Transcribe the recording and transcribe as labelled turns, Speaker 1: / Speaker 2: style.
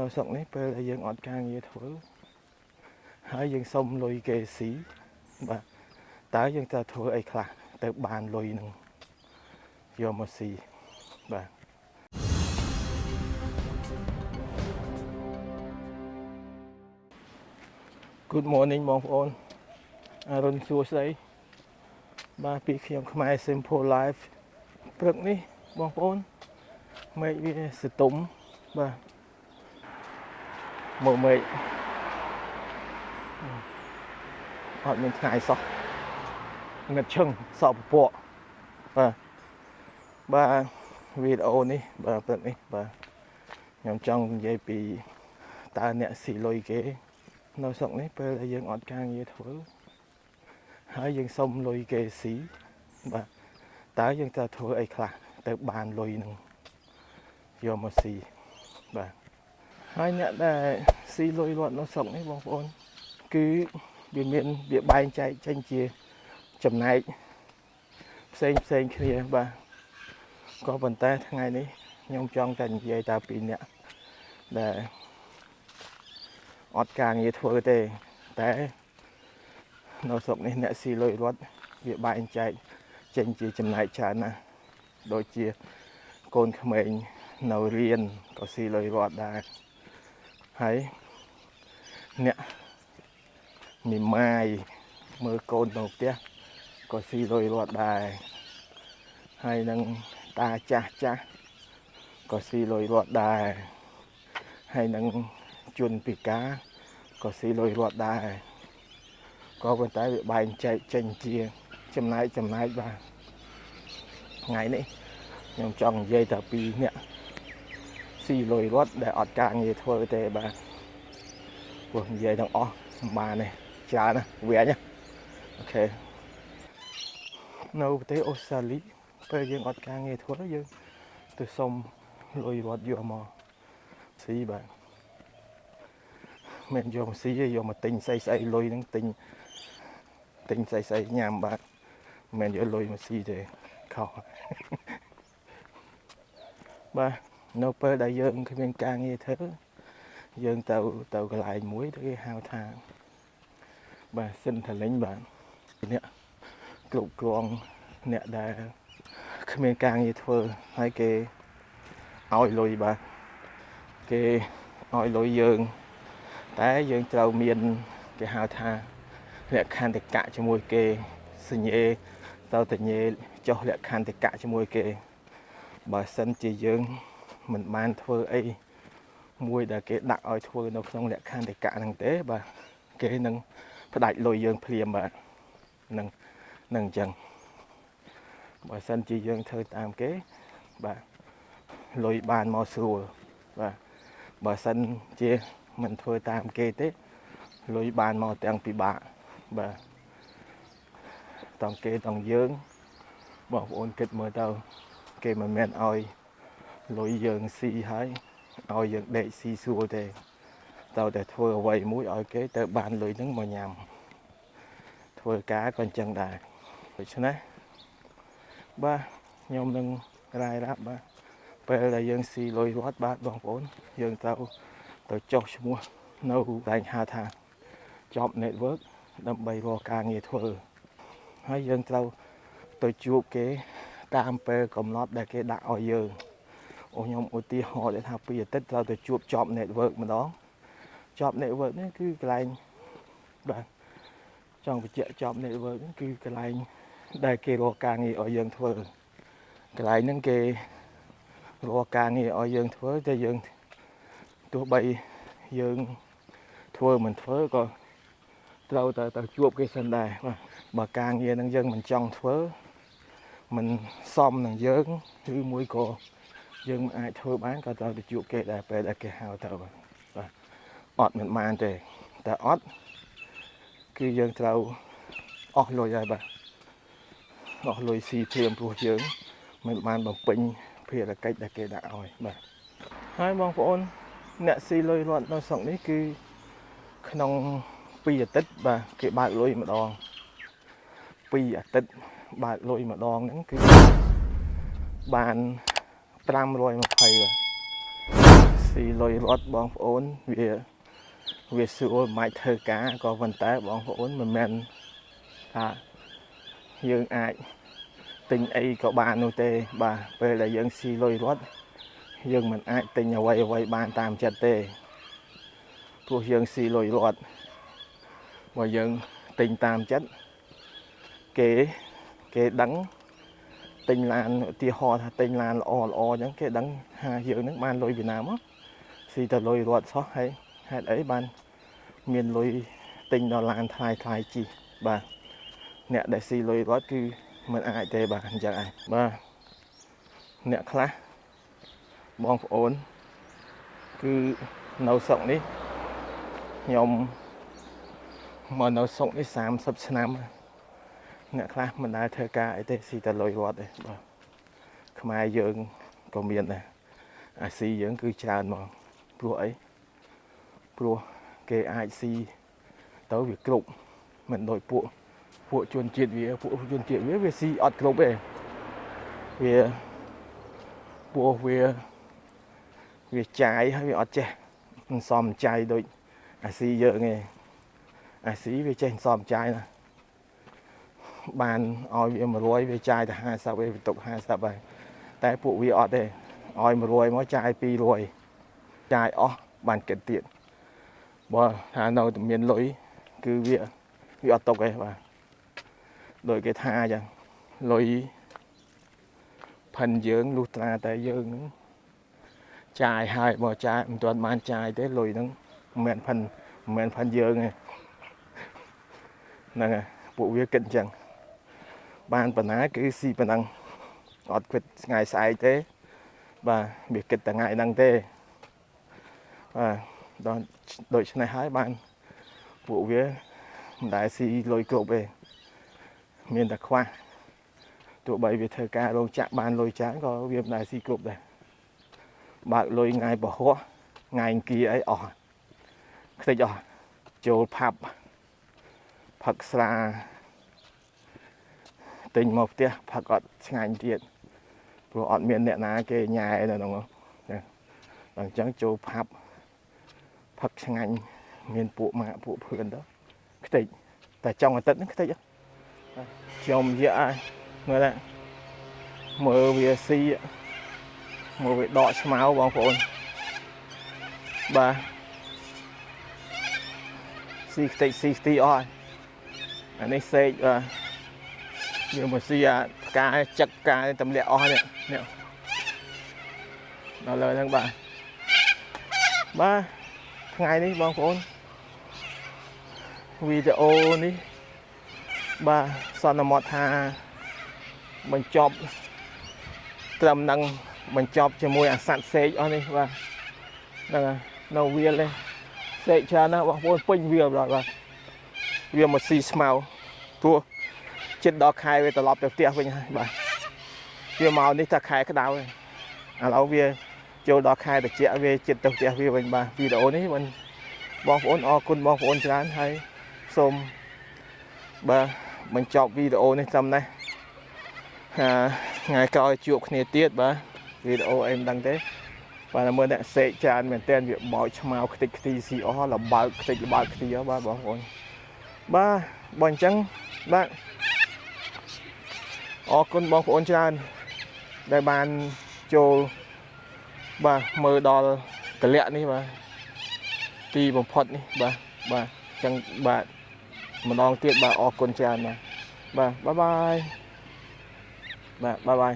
Speaker 1: នៅស្រុកនេះពេលដែលយើងអត់ការងារធ្វើហើយយើងសុំលុយគេស៊ីបាទតើយើងត្រូវធ្វើអីខ្លះទៅបានលុយនឹងយកមកស៊ីបាទ Good morning បងប្អូនអរុនសួស្តីបាទពីខ្ញុំខ្មែរ Simple Life ព្រឹកនេះបងប្អូនមេឃវាសតុំបាទ មើលមេឃអត់មានថ្ងៃសោះងឹតឈឹងសក់ពពកបាទបាទវីដេអូនេះបាទព្រឹកនេះបាទខ្ញុំចង់និយាយពីតើអ្នកស៊ីលុយគេ នៅស្រុកនេះពេលដែលយើងអត់ការងារធ្វើហើយយើងសុំលុយគេស៊ីបាទតើយើងត្រូវធ្វើអីខ្លះទៅបានលុយនឹងយកមកស៊ីបាទ ហើយអ្នកដែលស៊ីលុយរត់នៅស្រុកនេះបងប្អូន គឺវាមានវាបែងចែកចេញជាចំណែកផ្សេងផ្សេងគ្នាបាទក៏ប៉ុន្តែថ្ងៃនេះខ្ញុំចង់តែនិយាយតើពីអ្នកដែលអត់ការងារធ្វើទេតែនៅស្រុកនេះអ្នកស៊ីលុយរត់វាបែងចែកចេញជាចំណែកច្រើនណាស់ដូចជាកូនក្មេងនៅរៀនក៏ស៊ីលុយរត់ដែរ ហើយអ្នកមីម៉ាយមើលកូននៅផ្ទះក៏ស៊ីលុយរត់ដែរហើយនឹងតាចាស់ចាស់ក៏ស៊ីលុយរត់ដែរហើយនឹងជនពិការក៏ស៊ីលុយរត់ដែរក៏ប៉ុន្តែវាបែងចែកចេញជា ចំណែកចំណែកបាទថ្ងៃនេះខ្ញុំចង់និយាយតែពីអ្នក ស៊ីលុយរត់ដែលអត់ការងារធ្វើទេបាទព្រោះនិយាយទាំងអស់សម្បានទេច្រើនណាស់វាញអូខេនៅប្រទេសអូស្ត្រាលីពេលយើងអត់ការងារធ្វើយើងទៅសុំលុយរត់យកមកស៊ីបាទមិនយកមកស៊ីទេយកមកទិញស្អីស្អីលុយហ្នឹងទិញទិញស្អីស្អីញ៉ាំបាទមិនយកលុយមកស៊ីទេខុសបាទ នៅពេលដែលយើងគ្មានការងារធ្វើយើងទៅទៅកន្លែងមួយទៅគេហៅថាបាទសិនថាលេងបាទអ្នកគ្រប់គ្រងអ្នកដែលគ្មានការងារធ្វើហើយគេឲ្យលុយបាទគេឲ្យលុយយើង តែយើងត្រូវមានគេហៅថាលក្ខន្តិកៈជាមួយគេសញ្ញេទៅតញេចុះលក្ខន្តិកៈជាមួយគេបើសិនជាយើង មិនបានធ្វើអីមួយដែលគេដាក់ឲ្យធ្វើនៅក្នុងលក្ខន្តិកៈហ្នឹងទេបាទគេនឹងផ្ដាច់លុយយើងភ្លាមបាទនឹងនឹងអញ្ចឹងបើសិនជាយើងធ្វើតាមគេបាទលុយបានមកស្រួលបាទបើសិនជាមិនធ្វើតាមគេទេលុយបានមកទាំងពិបាកបាទតង់គេតង់យើងបងប្អូនគិតមើលទៅគេមិនមែនឲ្យ លុយយើងស៊ីហើយឲ្យយើងដេកស៊ីស្រួលទេតើតែធ្វើអ្វីមួយឲ្យគេទៅបានលុយហ្នឹងមកញ៉ាំធ្វើការក៏អញ្ចឹងដែរដូច្នេះបាទខ្ញុំនឹងរាយរាប់បាទពេលដែលយើងស៊ីលុយរត់បាទបងប្អូន យើងត្រូវទៅចុះឈ្មោះនៅតែហៅថា job network ដើម្បីរកការងារធ្វើហើយយើងត្រូវទៅជួបគេតាមពេលកំណត់ដែលគេដាក់ឲ្យយើង អូខ្ញុំឧទាហរណ៍ថាពីអាទិត្យត្រូវទៅជួប job network ម្ដង job network នេះគឺកន្លែងបាទចង់បញ្ជាក់ job network នេះគឺកន្លែងដែលគេរកការងារឲ្យយើងធ្វើកន្លែងហ្នឹងគេរកការងារឲ្យយើងធ្វើតែយើងទោះបីយើងធ្វើមិនធ្វើក៏ត្រូវតែទៅជួបគេសិនដែរបាទបើការងារនឹងយើងមិនចង់ធ្វើមិនសមនឹងយើងឬមួយក៏ យើងមិនអាចធ្វើបានក៏ត្រូវទៅជួបគេដែរពេលដែលគេហៅទៅបាទបាទអត់មិនបានទេតែអត់គឺយើងត្រូវអស់លុយហើយបាទអស់លុយស៊ីព្រាមព្រោះយើង មិនបានបំពេញភារកិច្ចដែលគេដាក់ឲ្យបាទហើយបងប្អូនអ្នកស៊ីលុយរត់នៅស្រុកនេះគឺក្នុង2អាទិត្យបាទគេបើកលុយម្ដង2អាទិត្យបើកលុយម្ដងហ្នឹងគឺបាន 520បាទសស៊ីលុយរត់បងប្អូនវាវាស្រួលមិនអាចធ្វើការក៏ប៉ុន្តែបងប្អូនមិនមែនថាយើងអាចទិញអីក៏បាននោះទេ បាទពេលដែលយើងស៊ីលុយរត់យើងមិនអាចទិញអ្វីអ្វីបានតាមចិត្តទេព្រោះយើងស៊ីលុយរត់បើយើងទិញតាមចិត្តគេគេដឹង ទិញឡានឧទាហរណ៍ថាទិញឡានល្អល្អអញ្ចឹងគេដឹងថាយើងនឹងបានលុយពីណាមកស៊ីតែលុយរត់សោះហើយហេតុអីបានមានលុយទិញដល់ឡានថ្លៃថ្លៃជីបាទអ្នកដែលស៊ីលុយរត់គឺមិនអាចទេបាទអញ្ចឹងឯងបាទអ្នកខ្លះបងប្អូនគឺនៅស្រុកនេះខ្ញុំមកនៅស្រុកនេះ30ឆ្នាំ អ្នកខ្លះមិនដែលធ្វើការអីទេស៊ីតែលុយរត់ទេបាទខ្មែរយើងក៏មានដែរអាស៊ីយើងគឺច្រើនមកព្រោះអីព្រោះគេអាចស៊ីទៅវាគ្រប់មិនដូចពួកពួកជនជាតិវាពួកជនជាតិវាវាស៊ីអត់គ្រប់ទេវាពួកវាវាចាយហើយវាអត់ចេះសំចាយដូចអាស៊ីយើងទេអាស៊ីវាចេះសំចាយណា បានឲ្យវា100វាចាយតែ50វាបន្ទុក50ហើយតែពួកវាអត់ទេឲ្យ100មកចាយ200ចាយអស់បានគិតទៀតបើថានៅតែមានលុយគឺវាវាអត់ຕົកទេបាទដោយគេថាអញ្ចឹងលុយផិនយើងលុះត្រាតែយើងនឹងចាយហើយបើចាយមិនទាន់បានចាយទេលុយហ្នឹងមិនមែនផិនមិនមែនផិនយើងទេហ្នឹងហើយពួកវាគិតអញ្ចឹង បានប៉ុណ្ណាគឺស៊ីប៉ុណ្ណឹងអត់គិតថ្ងៃស្អែកទេ បាទវាគិតតែថ្ងៃហ្នឹងទេបាទដល់ដូច្នេះហើយបានពួកវាមិនដែលស៊ីលុយគ្រប់ទេមានតែខ្វះទោះបីវាធ្វើការរោងចក្របានលុយច្រើនក៏វាមិនដែលស៊ីគ្រប់ដែរបើកលុយថ្ងៃពហុថ្ងៃអង្គារអីអស់ខ្ទេចអស់ចូលផាប់ផឹកស្រា ទិញមកផ្ទះផឹកអត់ឆ្ងាញ់ទៀតព្រោះអត់មានអ្នកណាគេញ៉ែនៅក្នុងនោះអញ្ចឹងចូលផាប់ផឹកឆ្ងាញ់មានពួកម៉ាក់ពួកភឿនទៅខ្ទេចតែចុងអាទិត្យហ្នឹងខ្ទេចខ្ញុំនិយាយឲ្យមើលណាមើលវាស៊ីមើលវាដកឆ្មៅបងប្អូនបាទស៊ីខ្ទេចស៊ីស្ទីអស់អានេះសេកបាទ វាមកស៊ីអាផ្កាចឹកផ្កាទម្លាក់អស់នេះនេះដល់លើហ្នឹងបាទបាទថ្ងៃនេះបងប្អូនវីដេអូនេះបាទសន្មត់ថាបញ្ចប់ត្រឹមនឹងបញ្ចប់ជាមួយអាសត្វសេកអស់នេះបាទហ្នឹងហើយនៅវាលនេះសេកច្រើនណាស់បងប្អូនពេញវាលបាទវាមកស៊ីស្មៅព្រោះ ចិត្តដល់ខែវាត្រឡប់ទៅផ្ទះវិញហើយបាទវាមកនេះតែខែក្តៅហើយឥឡូវវាចូលដល់ខែត្រជាក់វាចិត្តទៅផ្ទះវាវិញបាទវីដេអូនេះមិនបងប្អូនអរគុណបងប្អូនច្រើនហើយសូមបាទបញ្ចប់វីដេអូនេះត្រឹមនេះថ្ងៃក្រោយជួបគ្នាទៀតបាទវីដេអូអីមិនដឹងទេបាទមើលអ្នកសេកច្រើនមែនតើវាបោចឆ្មៅខ្ទេចខ្ទីស៊ីអស់លបើកខ្ទេចលបើកខ្ទីអស់បាទបងប្អូនបាទបើអញ្ចឹងបាទ អរគុណបងប្អូនច្រើន ដែលបានចូលបាទមើលដល់កលៈនេះបាទទីបំផុតនេះបាទបាទអញ្ចឹងបាទម្ដងទៀតបាទអរគុណច្រើនបាទបាទបាយបាយបាទបាយបាយ